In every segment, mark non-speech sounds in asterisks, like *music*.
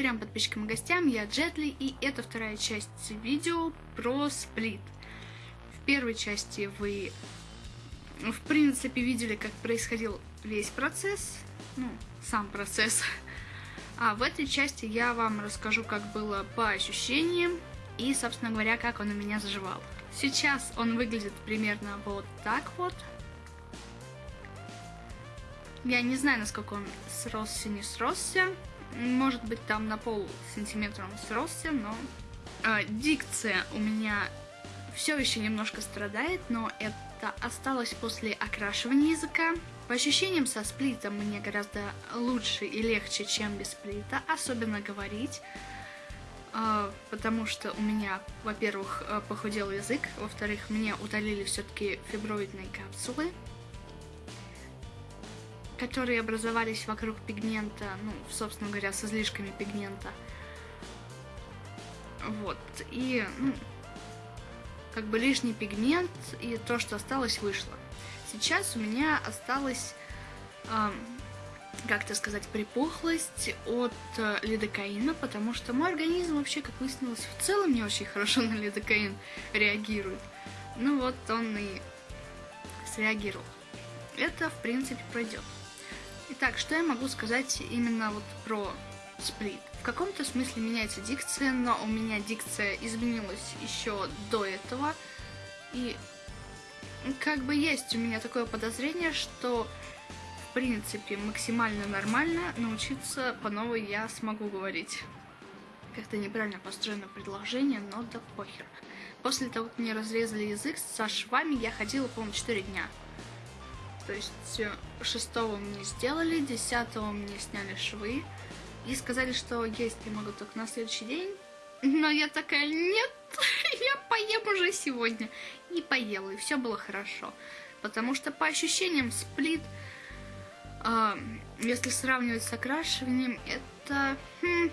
повторям подписчикам и гостям, я Джетли, и это вторая часть видео про сплит. В первой части вы, в принципе, видели, как происходил весь процесс, ну, сам процесс. А в этой части я вам расскажу, как было по ощущениям и, собственно говоря, как он у меня заживал. Сейчас он выглядит примерно вот так вот. Я не знаю, насколько он сросся, не сросся. Может быть, там на пол сантиметра он сросся, но... Э, дикция у меня все еще немножко страдает, но это осталось после окрашивания языка. По ощущениям со сплитом мне гораздо лучше и легче, чем без сплита, особенно говорить. Uh, потому что у меня, во-первых, э, похудел язык, во-вторых, мне удалили все-таки фиброидные капсулы, которые образовались вокруг пигмента, ну, собственно говоря, с излишками пигмента. Вот, и, ну, как бы лишний пигмент, и то, что осталось, вышло. Сейчас у меня осталось, э, как то сказать, припухлость от э, лидокаина, потому что мой организм вообще, как выяснилось, в целом не очень хорошо *laughs* на лидокаин реагирует. Ну вот он и среагировал. Это, в принципе, пройдет. Итак, что я могу сказать именно вот про сплит? В каком-то смысле меняется дикция, но у меня дикция изменилась еще до этого. И как бы есть у меня такое подозрение, что в принципе максимально нормально научиться по новой я смогу говорить. Как-то неправильно построено предложение, но да похер. После того, как мне разрезали язык со швами, я ходила, по-моему, 4 дня. То есть э, шестого мне сделали, десятого мне сняли швы и сказали, что есть я могу только на следующий день. Но я такая, нет, *laughs* я поем уже сегодня. И поела, и все было хорошо. Потому что по ощущениям сплит, э, если сравнивать с окрашиванием, это хм,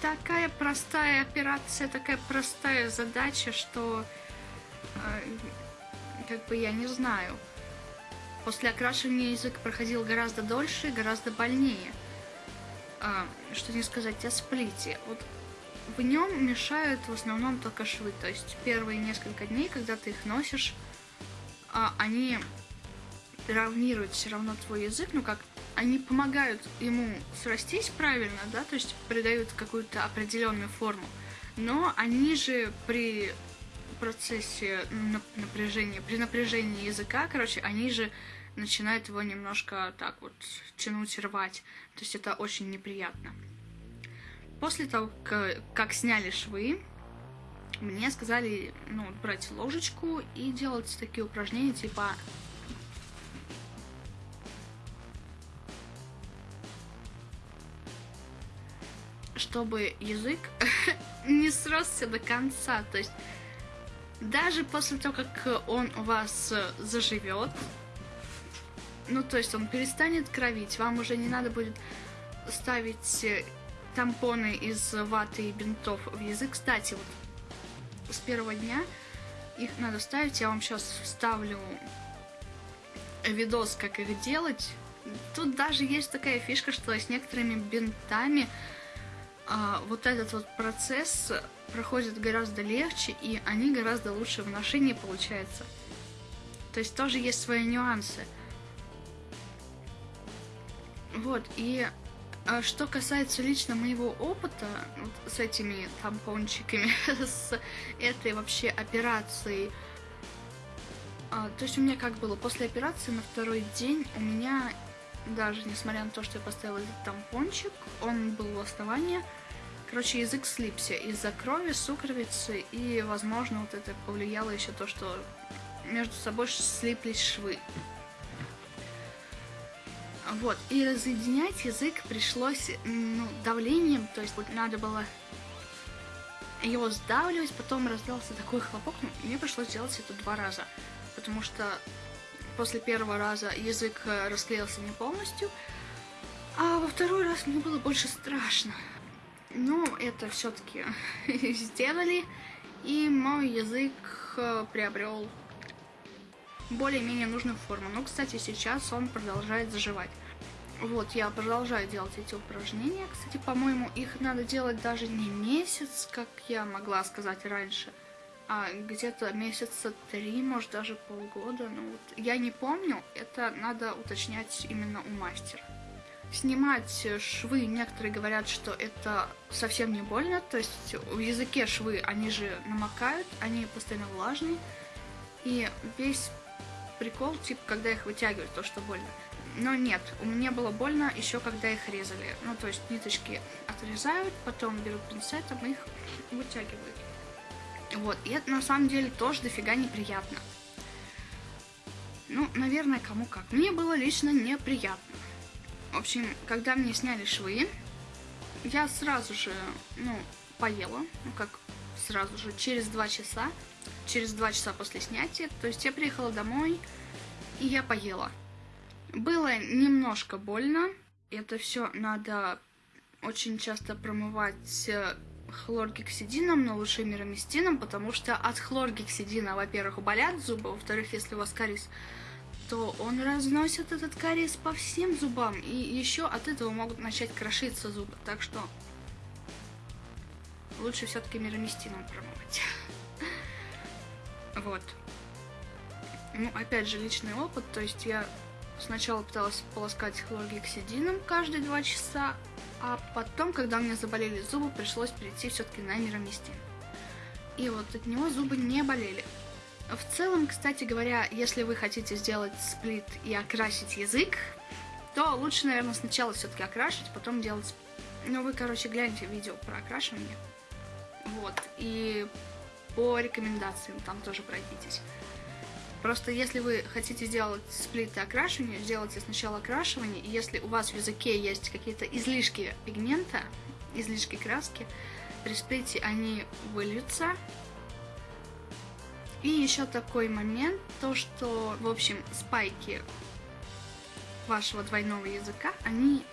такая простая операция, такая простая задача, что э, как бы я не знаю. После окрашивания язык проходил гораздо дольше и гораздо больнее. А, что не сказать о сплите. Вот в нем мешают в основном только швы. То есть первые несколько дней, когда ты их носишь, а, они травмируют все равно твой язык, ну как, они помогают ему срастись правильно, да, то есть придают какую-то определенную форму. Но они же при процессе напряжения, при напряжении языка, короче, они же начинают его немножко так вот тянуть, рвать. То есть это очень неприятно. После того, как сняли швы, мне сказали, ну, брать ложечку и делать такие упражнения, типа чтобы язык *laughs* не сросся до конца. То есть даже после того, как он у вас заживет, ну, то есть он перестанет кровить, вам уже не надо будет ставить тампоны из ваты и бинтов в язык. Кстати, вот с первого дня их надо ставить. Я вам сейчас вставлю видос, как их делать. Тут даже есть такая фишка, что с некоторыми бинтами а, вот этот вот процесс проходит гораздо легче, и они гораздо лучше в ношении получается. То есть тоже есть свои нюансы. Вот, и а что касается лично моего опыта вот, с этими тампончиками, *laughs* с этой вообще операцией, а, то есть у меня как было, после операции на второй день у меня, даже несмотря на то, что я поставила этот тампончик, он был в основании, короче, язык слипся из-за крови, сукровицы, и, возможно, вот это повлияло еще то, что между собой слиплись швы. Вот, и разъединять язык пришлось ну, давлением, то есть надо было его сдавливать, потом раздался такой хлопок, ну, мне пришлось делать это два раза, потому что после первого раза язык э, расклеился не полностью, а во второй раз мне было больше страшно. Но это все-таки *laughs* сделали, и мой язык э, приобрел более-менее нужную форму. Но, кстати, сейчас он продолжает заживать. Вот, я продолжаю делать эти упражнения. Кстати, по-моему, их надо делать даже не месяц, как я могла сказать раньше, а где-то месяца три, может, даже полгода. Ну, вот, я не помню, это надо уточнять именно у мастера. Снимать швы, некоторые говорят, что это совсем не больно, то есть в языке швы, они же намокают, они постоянно влажные, и весь прикол, типа, когда их вытягивают, то, что больно. Но нет, у меня было больно еще когда их резали. Ну, то есть ниточки отрезают, потом берут пинцетом и их вытягивают. Вот, и это на самом деле тоже дофига неприятно. Ну, наверное, кому как. Мне было лично неприятно. В общем, когда мне сняли швы, я сразу же, ну, поела. Ну, как сразу же, через два часа. Через два часа после снятия. То есть я приехала домой, и я поела. Было немножко больно. Это все надо очень часто промывать э, хлоргексидином, но лучше мироместином, потому что от хлоргексидина, во-первых, болят зубы, во-вторых, если у вас кариес, то он разносит этот кариес по всем зубам, и еще от этого могут начать крошиться зубы, так что лучше все-таки мироместином промывать. Вот. Ну, опять же, личный опыт, то есть я Сначала пыталась полоскать хлоргексидином каждые два часа, а потом, когда у меня заболели зубы, пришлось перейти все-таки на мироместин. И вот от него зубы не болели. В целом, кстати говоря, если вы хотите сделать сплит и окрасить язык, то лучше, наверное, сначала все-таки окрашивать, потом делать... Ну, вы, короче, гляньте видео про окрашивание. Вот. И по рекомендациям там тоже пройдитесь. Просто если вы хотите сделать сплит и окрашивание, сделайте сначала окрашивание, и если у вас в языке есть какие-то излишки пигмента, излишки краски, при сплите они выльются. И еще такой момент, то что, в общем, спайки вашего двойного языка, они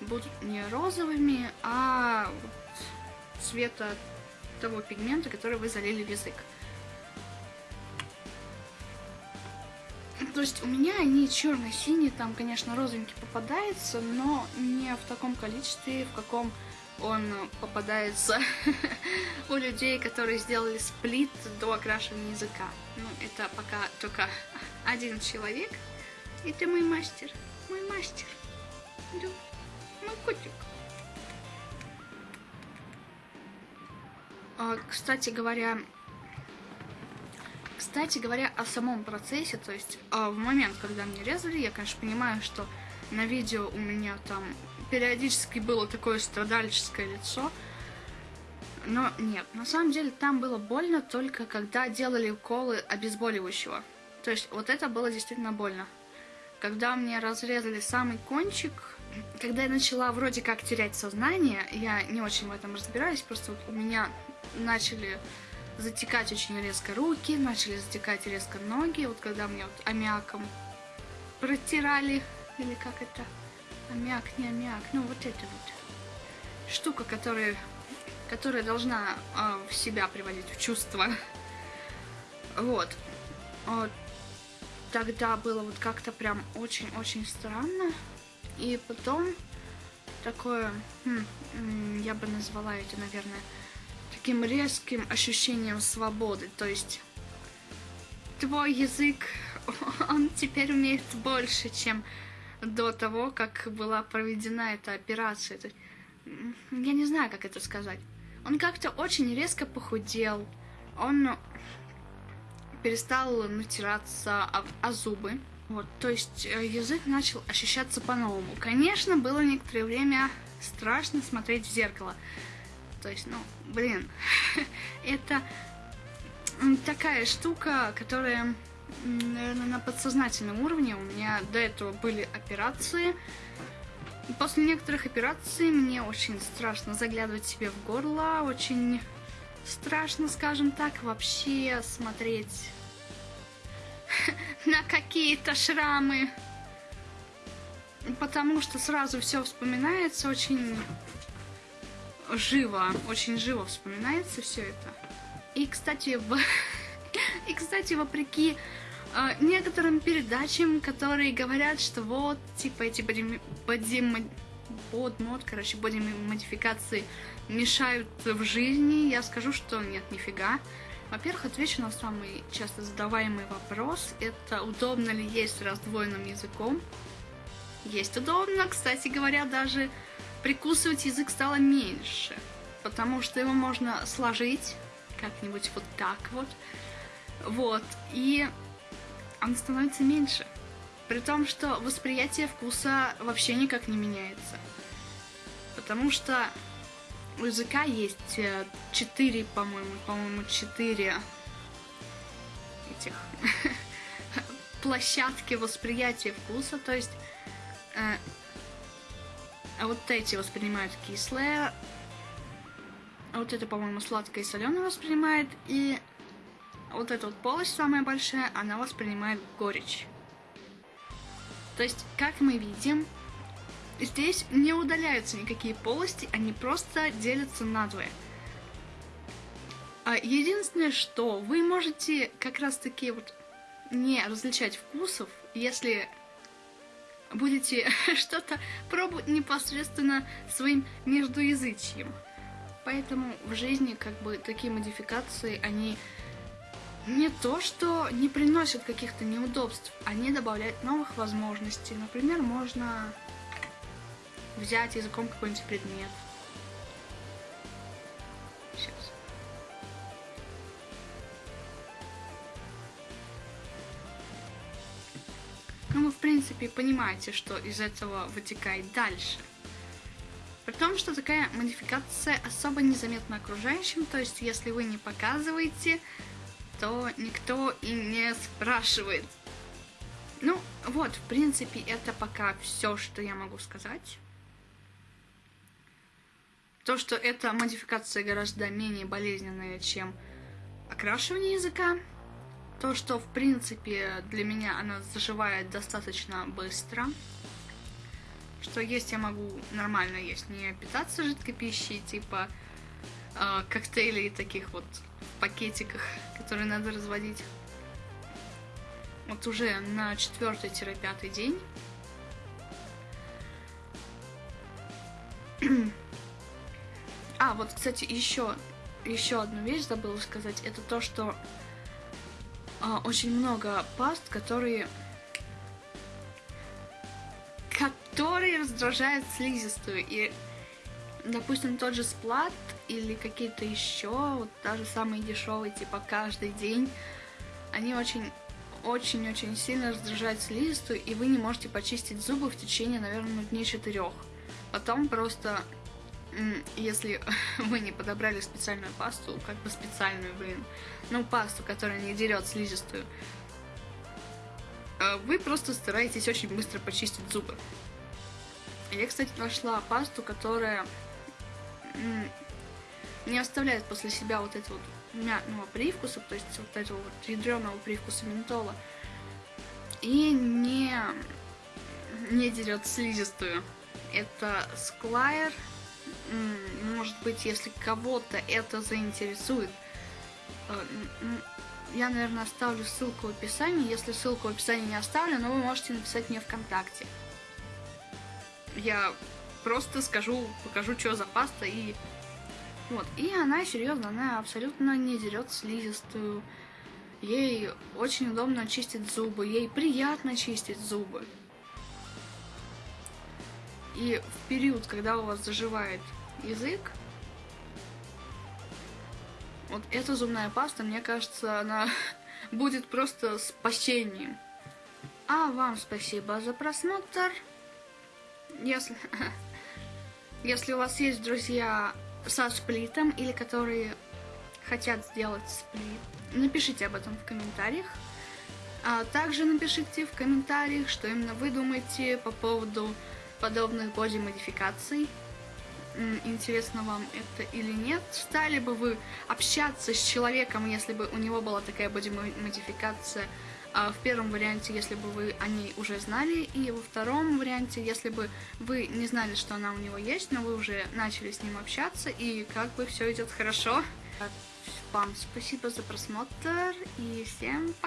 будут не розовыми, а цвета того пигмента, который вы залили в язык. То есть у меня они черно-синие, там, конечно, розовенький попадается, но не в таком количестве, в каком он попадается *laughs* у людей, которые сделали сплит до окрашивания языка. Ну, это пока только один человек. Это мой мастер. Мой мастер. Да, мой котик. Кстати говоря, кстати говоря, о самом процессе, то есть э, в момент, когда мне резали, я, конечно, понимаю, что на видео у меня там периодически было такое страдальческое лицо, но нет, на самом деле там было больно только когда делали уколы обезболивающего. То есть вот это было действительно больно. Когда мне разрезали самый кончик, когда я начала вроде как терять сознание, я не очень в этом разбираюсь, просто вот у меня начали затекать очень резко руки, начали затекать резко ноги. Вот когда мне вот аммиаком протирали, или как это, аммиак, не аммиак, ну вот это вот штука, которая, которая должна э, в себя приводить в чувство. Вот. вот. Тогда было вот как-то прям очень-очень странно. И потом такое, хм, я бы назвала это, наверное, таким резким ощущением свободы. То есть твой язык, *laughs* он теперь умеет больше, чем до того, как была проведена эта операция. Я не знаю, как это сказать. Он как-то очень резко похудел. Он перестал натираться о, о зубы. Вот, то есть э, язык начал ощущаться по-новому. Конечно, было некоторое время страшно смотреть в зеркало. То есть, ну, блин, *laughs* это такая штука, которая, наверное, на подсознательном уровне. У меня до этого были операции. После некоторых операций мне очень страшно заглядывать себе в горло, очень страшно, скажем так, вообще смотреть *laughs* на какие-то шрамы. Потому что сразу все вспоминается очень живо, очень живо вспоминается все это. И, кстати, в... *laughs* и, кстати, вопреки э, некоторым передачам, которые говорят, что вот, типа, эти боди, боди, под мод, короче, боди модификации мешают в жизни, я скажу, что нет, нифига. Во-первых, отвечу на самый часто задаваемый вопрос. Это удобно ли есть раздвоенным языком? Есть удобно. Кстати говоря, даже прикусывать язык стало меньше. Потому что его можно сложить как-нибудь вот так вот. Вот. И он становится меньше. При том, что восприятие вкуса вообще никак не меняется. Потому что у языка есть э, четыре, по-моему, по-моему, четыре этих *laughs* площадки восприятия вкуса, то есть э, а вот эти воспринимают кислое, а вот это, по-моему, сладкое и соленое воспринимает, и вот эта вот полость самая большая, она воспринимает горечь. То есть, как мы видим, Здесь не удаляются никакие полости, они просто делятся надвое. А единственное, что вы можете как раз таки вот не различать вкусов, если будете *laughs* что-то пробовать непосредственно своим междуязычьем. Поэтому в жизни как бы такие модификации, они не то, что не приносят каких-то неудобств, они добавляют новых возможностей. Например, можно взять языком какой-нибудь предмет. Ну, вы, в принципе, понимаете, что из этого вытекает дальше. При том, что такая модификация особо незаметна окружающим, то есть если вы не показываете, то никто и не спрашивает. Ну, вот, в принципе, это пока все, что я могу сказать. То, что эта модификация гораздо менее болезненная, чем окрашивание языка. То, что, в принципе, для меня она заживает достаточно быстро. Что есть я могу нормально есть, не питаться жидкой пищей, типа э, коктейлей таких вот в пакетиках, которые надо разводить. Вот уже на четвертый-пятый день *clears throat* А, вот, кстати, еще, еще одну вещь забыла сказать. Это то, что очень много паст, которые которые раздражают слизистую. И, допустим, тот же сплат или какие-то еще, вот даже самые дешевые, типа каждый день, они очень очень-очень сильно раздражают слизистую, и вы не можете почистить зубы в течение, наверное, дней четырех. Потом просто если *laughs* вы не подобрали специальную пасту, как бы специальную, блин, ну, пасту, которая не дерет слизистую, э, вы просто стараетесь очень быстро почистить зубы. Я, кстати, нашла пасту, которая не оставляет после себя вот этого вот мятного привкуса, то есть вот этого вот ядреного привкуса ментола, и не, не дерет слизистую. Это Squire может быть, если кого-то это заинтересует, э, я, наверное, оставлю ссылку в описании. Если ссылку в описании не оставлю, но вы можете написать мне ВКонтакте. Я просто скажу, покажу, что за паста и... Вот, и она, серьезно, она абсолютно не дерет слизистую. Ей очень удобно чистить зубы, ей приятно чистить зубы. И в период, когда у вас заживает язык, вот эта зубная паста, мне кажется, она *laughs* будет просто спасением. А вам спасибо за просмотр. Если, *laughs* если у вас есть друзья со сплитом или которые хотят сделать сплит, напишите об этом в комментариях. А также напишите в комментариях, что именно вы думаете по поводу подобных боди-модификаций. Интересно вам это или нет? Стали бы вы общаться с человеком, если бы у него была такая боди-модификация? А в первом варианте, если бы вы о ней уже знали, и во втором варианте, если бы вы не знали, что она у него есть, но вы уже начали с ним общаться, и как бы все идет хорошо. Вам спасибо за просмотр, и всем пока!